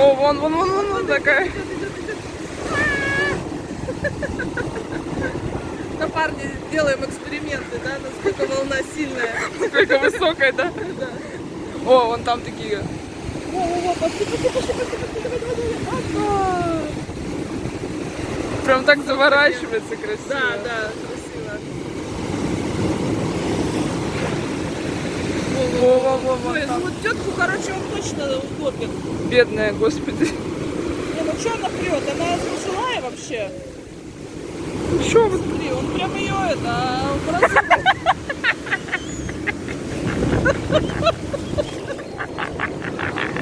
О, вон, вон, вон, вон, вон такая. На парне делаем эксперименты, да, насколько волна сильная. Сколько высокая, да? О, вон там такие. Во-во-во, пошли, пошли, пошли, пошли, пошли. Опа! Прям так заворачивается красиво. Да, да, красиво. Во-во-во, Ой, ну вот тетку, короче, он точно утопит. Бедная, господи. Не, ну что она прет? Она пожилая вообще. Что? Смотри, он прям ее это.